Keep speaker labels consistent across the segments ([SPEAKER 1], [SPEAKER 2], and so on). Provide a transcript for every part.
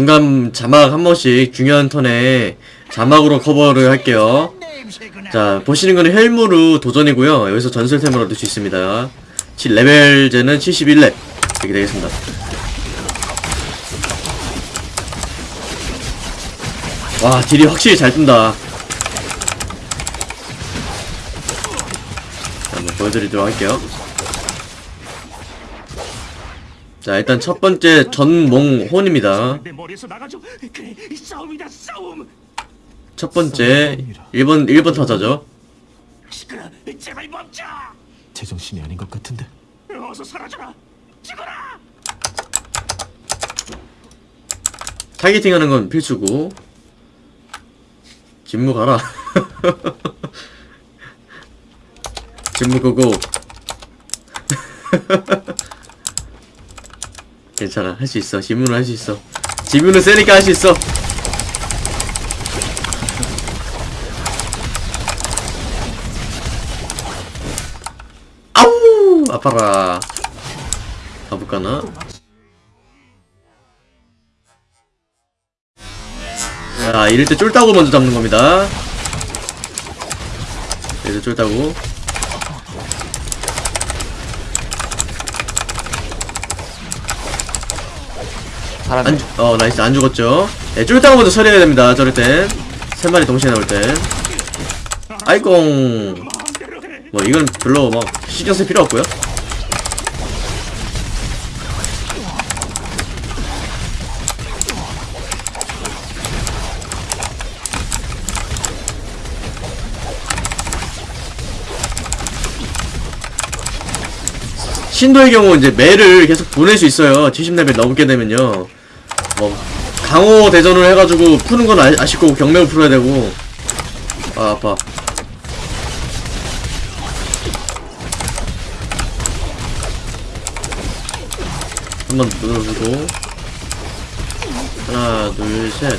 [SPEAKER 1] 중간 자막 한 번씩 중요한 턴에 자막으로 커버를 할게요. 자, 보시는 거는 헬무르 도전이고요. 여기서 전설템을 얻을 수 있습니다. 7, 레벨제는 71렙. 이렇게 되겠습니다. 와, 딜이 확실히 잘 뜬다. 자, 한번 보여드리도록 할게요. 자, 일단 첫 번째 전몽혼입니다.
[SPEAKER 2] 싸움.
[SPEAKER 1] 첫 번째 1번 1번 타자죠.
[SPEAKER 3] 제정신이 아닌 것 같은데
[SPEAKER 2] 어서 사라져라. 죽어라.
[SPEAKER 1] targeting 하는 건 필수고. 진무 가라. 진무 go go. 괜찮아. 할 수 있어. 진무는 할수 있어. 진무는 세니까 할 수 있어. 아우! 아파라. 가볼까나? 자, 이럴 때 쫄따구 먼저 잡는 겁니다. 이럴 때 쫄따구. 안, 죽- 어, nice. 안 죽었죠. 네, 쫄따구 먼저 처리해야 됩니다. 저럴 땐. 세 마리 동시에 나올.
[SPEAKER 2] 마음대로 해.
[SPEAKER 1] 뭐, 이건 별로 막 신경 쓸 필요 없고요. 신도의 경우 이제 매를 계속 보낼 수 있어요. 70레벨 넘게 되면요. 뭐 강호 대전을 해가지고 푸는 건 아, 아실 거고 경매를 풀어야 되고. 아 아파. 한 번 눌러주고 하나 둘셋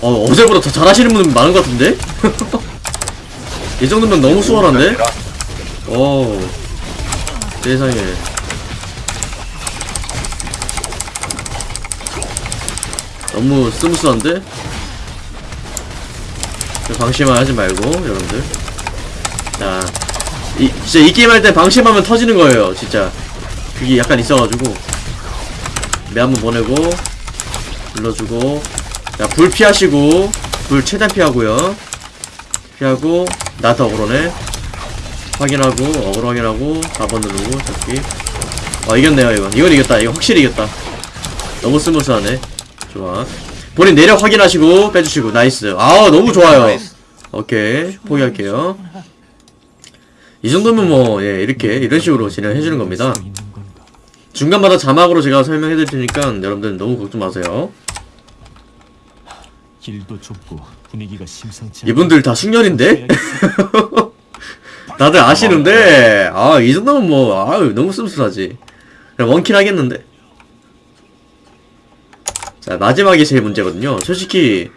[SPEAKER 1] 어 어제보다 더 잘하시는 분 많은 것 같은데? 이 정도면 너무 수월한데? 오 세상에 너무 스무스한데? 방심만 하지 말고 여러분들. 자 이, 진짜 이 게임 할 때 방심하면 터지는 거예요 진짜. 그게 약간 있어가지고. 매 한번 보내고 눌러주고. 자불 피하시고 불 최대한 피하고요. 피하고 나한테 어그로네. 확인하고 어그로 확인하고 4번 누르고 잡기. 아 이겼네요 이건. 이건 이겼다. 이거 확실히 이겼다. 너무 smooth하네 좋아. 본인 내력 확인하시고 빼주시고. Nice. 아 너무 좋아요. 오케이. 포기할게요. 이 정도면 뭐 예, 이렇게 이런 식으로 진행해주는 겁니다? 중간마다 자막으로 제가 설명해드릴 테니까 여러분들 너무 걱정 마세요.
[SPEAKER 3] 길도 좁고 분위기가 심상치
[SPEAKER 1] 이분들 다 숙련인데? 다들 아시는데? 아 이 정도면 뭐 아유 너무 씁쓸하지. 그냥 원킬 하겠는데 자 마지막이 제일 문제거든요 솔직히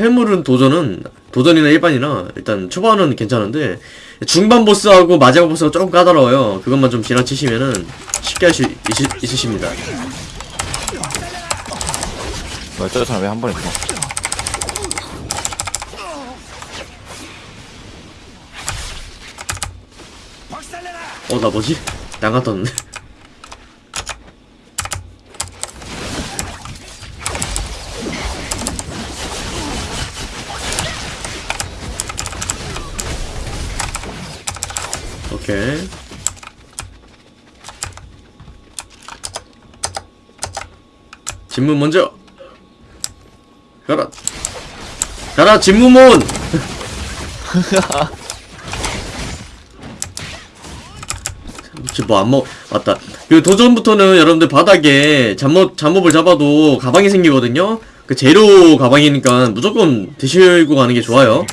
[SPEAKER 1] 헬물은 도전은 도전이나 일반이나 일단 초반은 괜찮은데 중반 보스하고 마지막 보스가 조금 까다로워요 그것만 좀 지나치시면은 쉽게 할수 있으십니다
[SPEAKER 4] 뭐야 저 사람 왜 한 번에 죽어.
[SPEAKER 1] 어 나 뭐지? 양가 떴는데 오케이 진문 먼저 가라 가라 지금 뭐안 먹, 맞다. 그 도전부터는 여러분들 바닥에 잠못, 잠몹을 잡아도 가방이 생기거든요? 그 재료 가방이니까 무조건 드시고 가는 게 좋아요.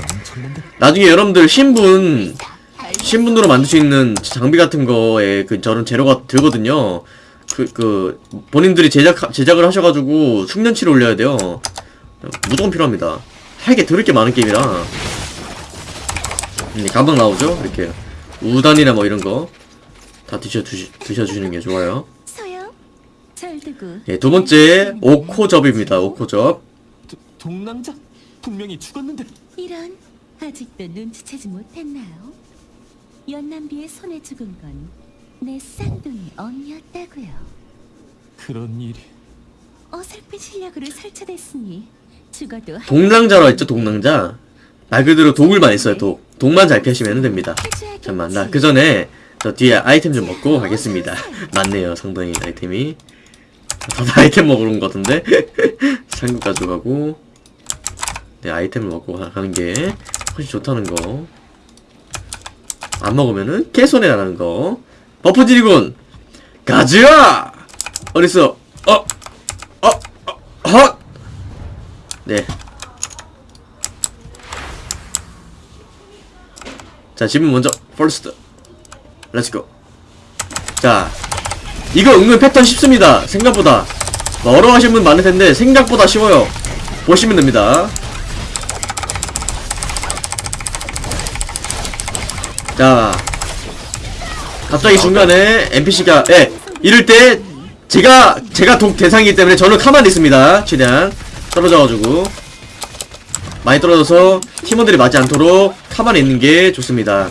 [SPEAKER 1] 나중에 여러분들 신분, 신분으로 만들 수 있는 장비 같은 거에 그 저런 재료가 들거든요. 그, 그, 본인들이 제작, 제작을 하셔가지고 숙련치를 올려야 돼요. 무조건 필요합니다. 할게 더럽게 많은 게임이라. 음, 감방 나오죠? 이렇게. 우단이나 뭐 이런 거. 다 드셔, 주시, 드셔주시는 게 좋아요. 예, 두 번째, 오코접입니다. 오코접.
[SPEAKER 3] 도, 동남자 분명히 죽었는데
[SPEAKER 5] 이런 아직도 눈치채지 못했나요? 연남비의 손에 죽은 건 내 쌍둥이 언니였다고요.
[SPEAKER 3] 그런 일이
[SPEAKER 5] 어설픈 실력으로 설치됐으니 죽어도 할
[SPEAKER 1] 동랑자로 했죠, 동랑자. 말 그대로 독을 많이 써요, 독. 독만 잘 피하시면 됩니다. 잠깐만, 나 그 전에 저 뒤에 아이템 좀 먹고 가겠습니다. 많네요, 상당히 아이템이. 다들 아이템 먹으러 온 것 같은데? 상급 가져가고. 네, 아이템을 먹고 가- 가는 게 훨씬 좋다는 거. 안 먹으면은 개손해가 나는 거. Buff 지리군! 가즈아! 어딨어? 어! 어! 어! 헛! 네. 자, 지금 먼저, first. Let's go. 자, 이거 은근 패턴 쉽습니다. 생각보다. 뭐 어려워하시는 분 많을 텐데, 생각보다 쉬워요. 보시면 됩니다. 자, 갑자기 중간에 NPC가, 예, 이럴 때, 제가, 제가 독 대상이기 때문에 저는 가만히 있습니다. 최대한. 떨어져가지고. 많이 떨어져서 팀원들이 맞지 않도록 가만히 있는 게 좋습니다.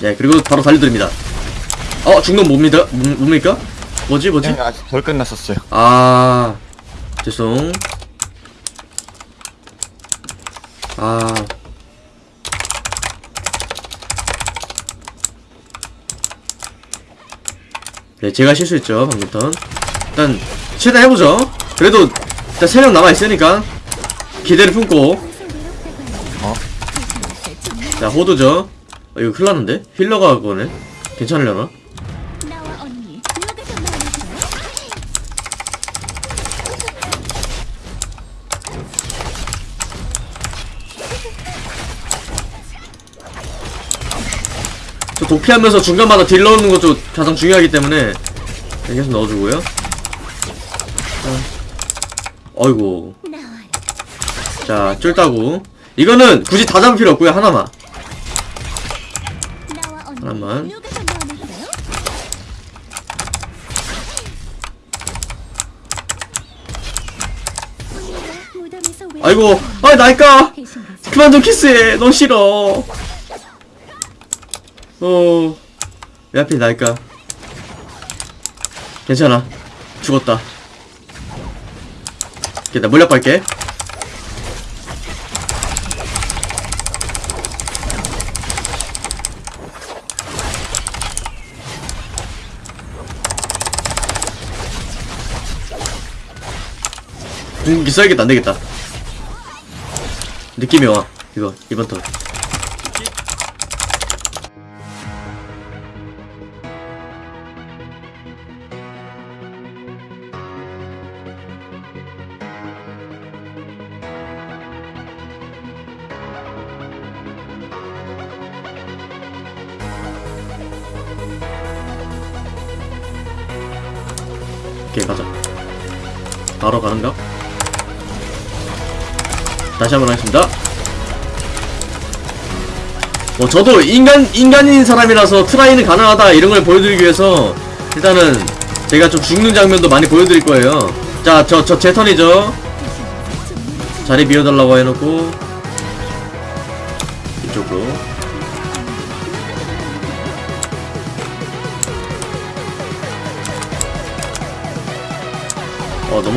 [SPEAKER 1] 네, 그리고 바로 달려드립니다. 어, 중동 뭡니다? 뭡- 뭡니까? 뭐지, 뭐지?
[SPEAKER 4] 네, 아직 덜 끝났었어요.
[SPEAKER 1] 아, 죄송. 아. 네, 제가 실수했죠, 방금 턴. 일단, 최대한 해보죠. 그래도, 일단 3명 남아있으니까, 기대를 품고,
[SPEAKER 4] 어?
[SPEAKER 1] 자, 호두죠. 어, 이거 큰일 났는데? 힐러가 그거네. 괜찮으려나? 도피하면서 중간마다 딜 넣는 것도 가장 중요하기 때문에 계속 넣어주고요. 자, 어이구.
[SPEAKER 5] 나와라.
[SPEAKER 1] 자, 쫄따구. 이거는 굳이 다 잡을 필요 없고요. 하나만. 하나만. 아이고, 아!
[SPEAKER 5] 계신 거죠?
[SPEAKER 1] 그만 좀 키스해. 너 싫어. 어, 왜 하필 날까? 괜찮아. 죽었다. 오케이, 나 물약 갈게. 궁기 써야겠다, 안 되겠다. 느낌이 와. 이거, 이번 턴. 오케이, 가자. 바로 가는가? 다시 한번 하겠습니다. 뭐 저도 인간 인간인 사람이라서 트라이는 가능하다 이런 걸 보여드리기 위해서 일단은 제가 좀 죽는 장면도 많이 보여드릴 거예요. 자, 저 저 제 턴이죠. 자리 비워달라고 해놓고 이쪽으로.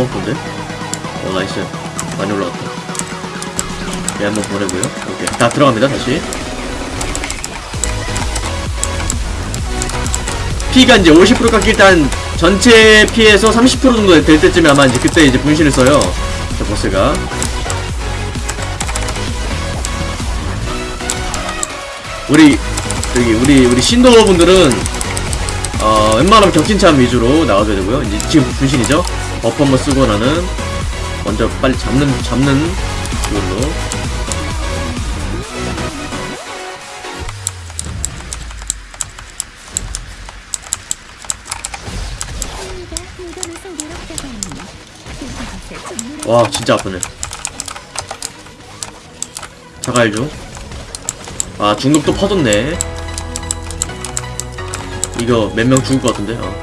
[SPEAKER 1] 너무 아픈데? 어 nice 많이 올라갔다. 얘 한번 보내고요. 오케이. 다 들어갑니다, 다시. 피가 이제 50% 깎일 때한 전체 피에서 30% 정도 될 때쯤에 아마 이제 그때 이제 분신을 써요. 저 보스가. 우리, 여기, 우리, 우리 신도분들은, 어, 웬만하면 격진참 위주로 나와줘야 되고요. 이제 지금 분신이죠? buff 한번 쓰고 나는 먼저 빨리 잡는 잡는 그걸로. 와 진짜 아프네. 자갈 중아 중독도 퍼졌네. 이거 몇 명 죽을 것 같은데? 아.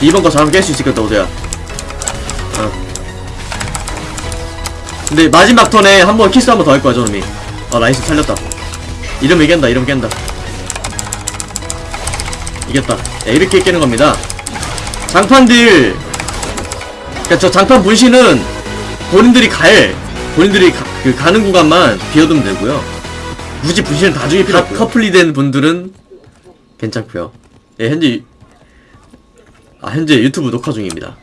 [SPEAKER 1] 이번 거 잘하면 깰 수 있을 것 같다 오대야. 어. 근데 마지막 턴에 한 번 키스 한 번 더 할 거야 저놈이. 아 nice 살렸다. 이러면 이긴다 이러면 깬다. 이겼다. 네, 이렇게 깨는 겁니다. 장판들, 그니까 저 장판 분신은 본인들이 갈, 본인들이 가, 그 가는 구간만 비워두면 되고요. 굳이 분신을 다 중에 필요 없고 커플이 된 분들은 괜찮고요. 예, 현재 유- 아 현재 유튜브 녹화 중입니다.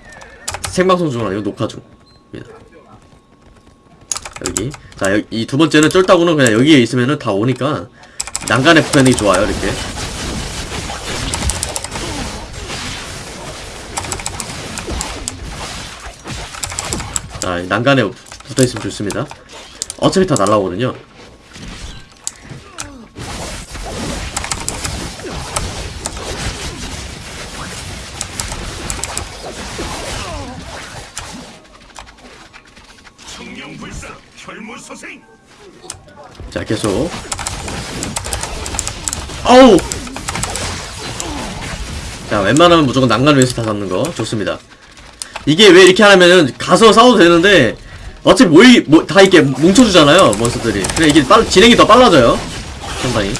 [SPEAKER 1] 생방송 중은 아니고 녹화 중입니다. 여기 자 이 두 번째는 쫄따구는 그냥 여기에 있으면은 다 오니까 난간에 붙어있는 게 좋아요 이렇게 자, 이 난간에 붙어 있으면 좋습니다. 어차피 다 날라오거든요.
[SPEAKER 2] 청룡불사 혈무소생
[SPEAKER 1] 자, 계속. 아우! 자, 웬만하면 무조건 난간 위에서 다 잡는 거. 좋습니다. 이게 왜 이렇게 하냐면은, 가서 싸워도 되는데, 어차피 모이, 뭐, 다 이렇게 뭉쳐주잖아요, 몬스터들이. 그래, 이게 빨, 진행이 더 빨라져요. 상당히.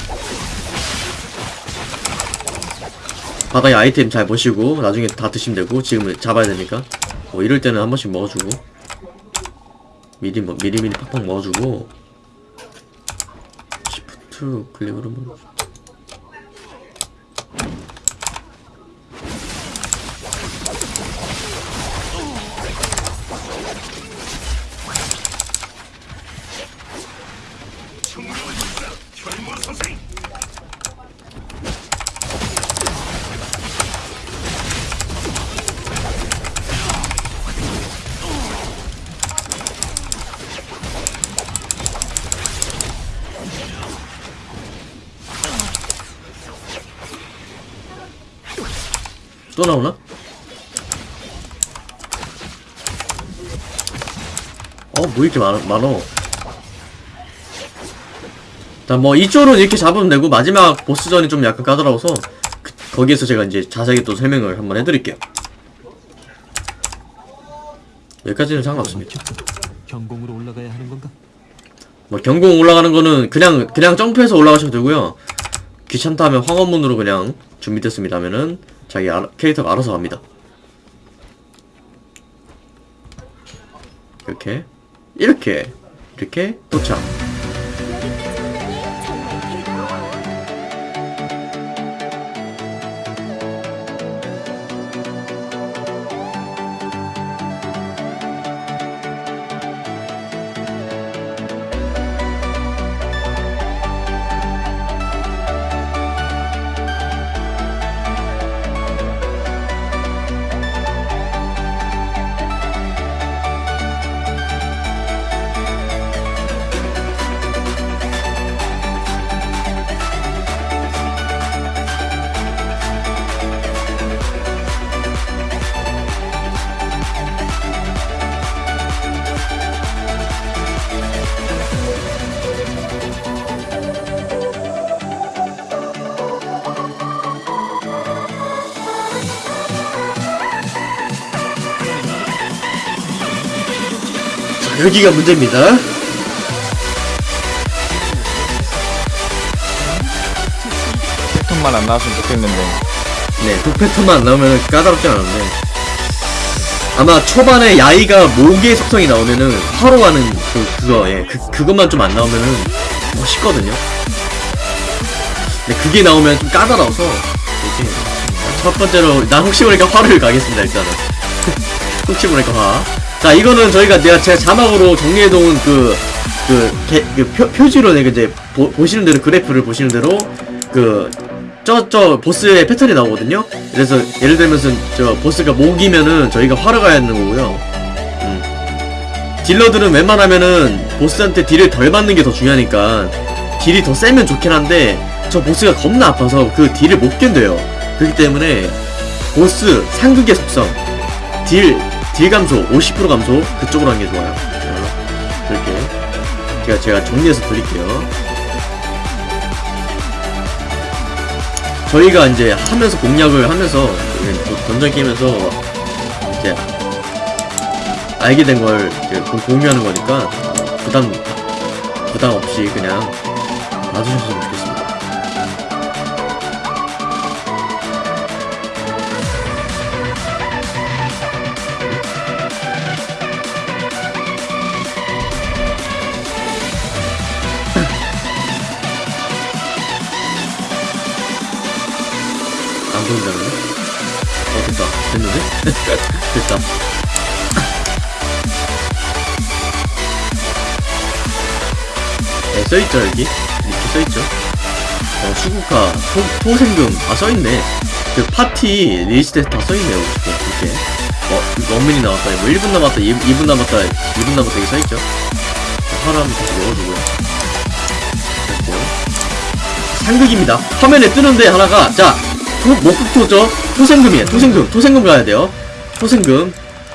[SPEAKER 1] 바닥에 아이템 잘 보시고, 나중에 다 드시면 되고, 지금 잡아야 되니까. 뭐, 이럴 때는 한 번씩 먹어주고. 미리, 뭐, 미리미리 팍팍 먹어주고. 시프트 클릭으로 뭐
[SPEAKER 2] 청룡불
[SPEAKER 1] 또 나오나? 어, 뭐 이렇게 많아, 많어. 자, 뭐, 이쪽은 이렇게 잡으면 되고, 마지막 보스전이 좀 약간 까다로워서, 그- 거기에서 제가 이제 자세하게 또 설명을 한번 해드릴게요. 여기까지는 상관없습니다.
[SPEAKER 3] 경공으로 올라가야 하는 건가?
[SPEAKER 1] 뭐, 경공 올라가는 거는 그냥, 그냥 점프해서 올라가셔도 되고요. 귀찮다 하면 황혼문으로 그냥 준비됐습니다 하면은, 자기 알- 캐릭터가 알아서 갑니다. 이렇게, 이렇게, 이렇게 도착. 여기가 문제입니다.
[SPEAKER 4] 패턴만 안 나왔으면 좋겠는데
[SPEAKER 1] 네, 그 패턴만 안 나오면 까다롭지 않은데. 아마 초반에 야이가 모기의 속성이 나오면은 화로 가는 그, 그거, 예, 그, 그것만 좀 안 나오면은 멋있거든요. 근데 그게 나오면 좀 까다로워서, 이렇게. 첫 번째로, 나 혹시 모르니까 화를 가겠습니다, 일단은. 혹시 모르니까 화. 자, 이거는 저희가 내가 제가 자막으로 정리해놓은 그, 그, 개, 그 표, 표지로 내가 이제 보, 보시는 대로 그래프를 보시는 대로 그, 저, 저, 보스의 패턴이 나오거든요? 그래서, 예를 들면서, 저, 보스가 목이면은, 저희가 화를 가야 하는 거고요. 음. 딜러들은 웬만하면은, 보스한테 딜을 덜 받는 게 더 중요하니까, 딜이 더 세면 좋긴 한데 저 보스가 겁나 아파서 그 딜을 못 견뎌요 그렇기 때문에 보스 상극의 속성 딜, 딜 감소 50% 감소 그쪽으로 하는 게 좋아요. 자, 그렇게 제가 제가 정리해서 드릴게요. 저희가 이제 하면서 공략을 하면서 그 던전 게임에서 이제 알게 된 걸 공유하는 거니까 부담 부담 없이 그냥 봐주셨으면 좋겠습니 됐다. 네 써있죠 여기? 이렇게 써있죠? 어 수극화 토, 토생금 아 써있네. 그 파티 리스트에 다 써있네요 이렇게. 어 이거 원민이 나왔다. 뭐 1분 남았다. 2, 2분 남았다. 2분 남았다. 여기 써있죠? 한번 다시 넣어주고요. 됐고요. 상극입니다. 화면에 뜨는데 하나가 자 토, 목극토죠? 토생금이에요. 토생금. 토생금 가야 돼요 토생금.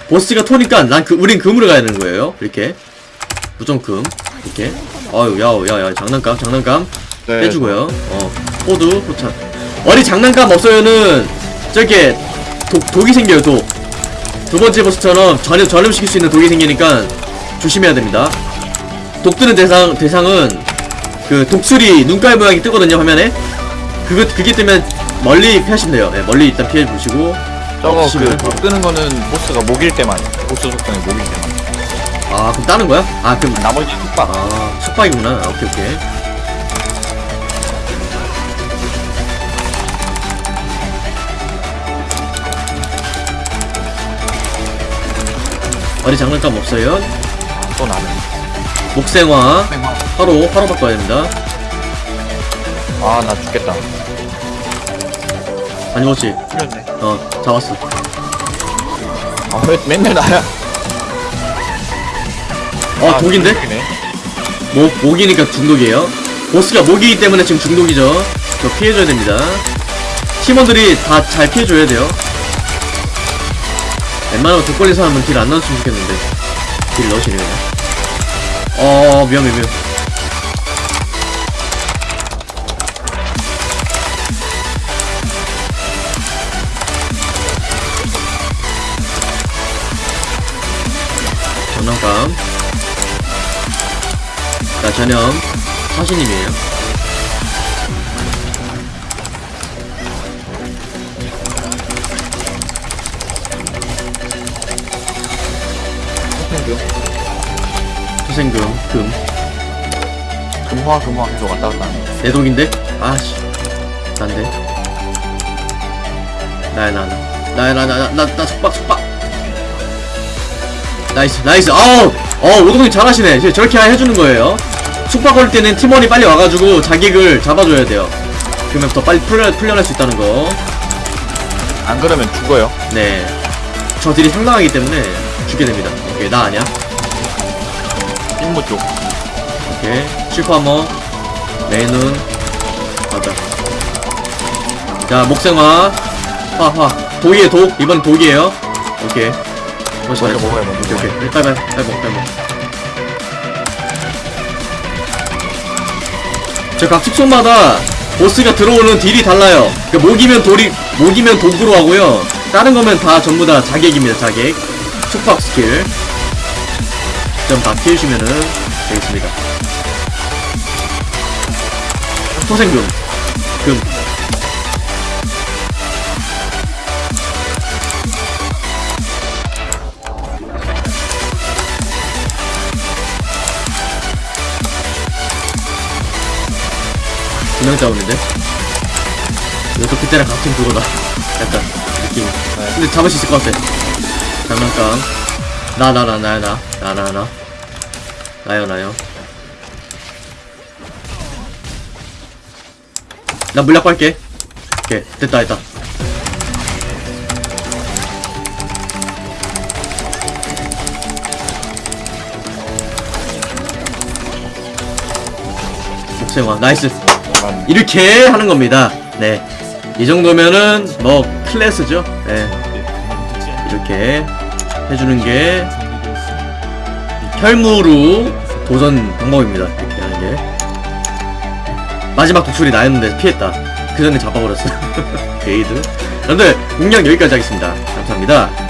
[SPEAKER 1] 보스가 토니까 난 그, 우린 금으로 가야 되는 거예요. 이렇게. 무정금. 이렇게. 아유 야야야 장난감 장난감.
[SPEAKER 4] 네.
[SPEAKER 1] 빼주고요. 어 호두 호찬 어리 장난감 없어요는 저렇게 독, 독이 생겨요 독 두 번째 보스처럼 전염, 전염시킬 수 있는 독이 생기니까 조심해야 됩니다. 독 뜨는 대상, 대상은 그 독수리 눈깔 모양이 뜨거든요 화면에. 그거, 그게 뜨면 멀리 피하시면 돼요. 네, 멀리 일단 피해 보시고
[SPEAKER 4] 저거
[SPEAKER 1] 없으면
[SPEAKER 4] 그 뜨는 거는 보스가 목일 때만 보스 속성이 목일 때만.
[SPEAKER 1] 아 그럼 따는 거야? 아 그럼
[SPEAKER 4] 나머지 숙박.
[SPEAKER 1] 아 숙박이구나. 아, 오케이 오케이. 어디 장난감 없어요?
[SPEAKER 4] 또 나는.
[SPEAKER 1] 목생화. 바로 바로 바꿔야 됩니다.
[SPEAKER 4] 아 나 죽겠다
[SPEAKER 1] 다녀오지
[SPEAKER 4] 풀렸네.
[SPEAKER 1] 어 잡았어.
[SPEAKER 4] 아 왜 맨날 나야?
[SPEAKER 1] 어
[SPEAKER 4] 아,
[SPEAKER 1] 독인데?
[SPEAKER 4] 독이네.
[SPEAKER 1] 목, 목이니까 중독이에요. 보스가 목이기 때문에 지금 중독이죠. 저 피해줘야 됩니다. 팀원들이 다 잘 피해줘야 돼요. 웬만하면 독 걸린 사람은 딜 안 넣었으면 좋겠는데. 딜 넣으시네 그냥. 어 위험해 위험 장 난감 자 전염 사신님이에요 투생금 금
[SPEAKER 4] 금화 금화 계속 왔다 갔다 하네
[SPEAKER 1] 내독인데? 아씨 난데 나야 나나 나야 나나나나 속박 속박 나이스 나이스. 아우 어 오동이 잘하시네. 저렇게 해주는 거예요. 속박 걸 때는 팀원이 빨리 와가지고 자객을 잡아줘야 돼요. 그러면 더 빨리 풀려, 풀려날 수 있다는
[SPEAKER 4] 안 그러면 죽어요.
[SPEAKER 1] 거네저 딜이 상당하기 때문에 죽게 됩니다. 오케이 나 아니야?
[SPEAKER 4] 임무 쪽.
[SPEAKER 1] 오케이. 슈퍼하머 메인은 맞아 자 목생화. 화화. 독이에요 독. 이번 독이에요. 오케이 멋있어
[SPEAKER 4] 먼저 먹어요 먼저
[SPEAKER 1] 오케이 오케이 빨리 빨리 빨리 먹 빨리 먹. 저각 축소마다 보스가 들어오는 딜이 달라요. 그 목이면 돌이 목이면 독으로 하고요. 다른 거면 다 전부 다 자객입니다. 자객. 숙박 스킬. 좀다 피해주면은 되겠습니다. 토생금. 금. 두명 잡았는데? 이것도 그때랑 같은 그거다. 약간, 느낌. 근데 잡을 수 있을 것 같아. 장난감. 나, 나, 나, 나, 나, 나, 나, 나. 나요, 나요. 나 물약 빨게. 오케이, 됐다, 됐다. 목생 박수영아 나이스
[SPEAKER 4] 난
[SPEAKER 1] 이렇게 하는 겁니다. 네. 이 정도면은 뭐 클래스죠. 네. 이렇게 해주는 게 혈무로 도전 방법입니다. 이렇게 하는 게. 마지막 독출이 나였는데 피했다. 그 전에 잡아버렸어. 게이드. 여러분들 공략 여기까지 하겠습니다. 감사합니다